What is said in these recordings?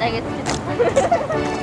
알겠습니다.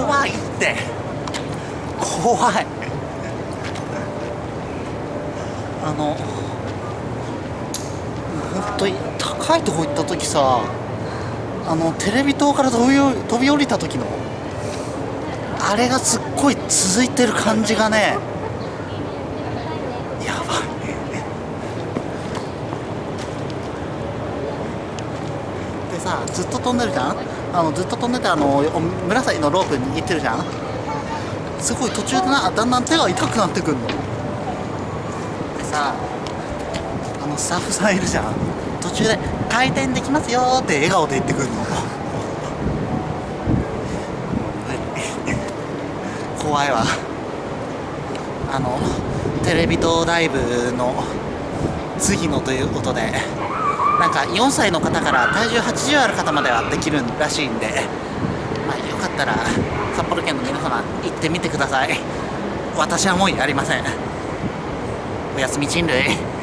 怖いって。怖い。あの本当に高いとこ行った時さあのテレビ塔から飛び飛び降りた時のあれがすっごい続いてる感じがねやばいでさずっと飛んでるじゃん？あのずっと飛んでてあの紫のロープ握ってるじゃん？すごい途中でなだんだん手が痛くなってくんの。でさあのスタッフさんいるじゃん？途中で「回転できますよ」って笑顔で言ってくるの。怖いわ。あのテレビ塔ライブの次のということで。なんか4歳の方から体重80ある方まではできるらしいんで、まあ、よかったら札幌県の皆様行ってみてください私はもうやりませんおやすみ人類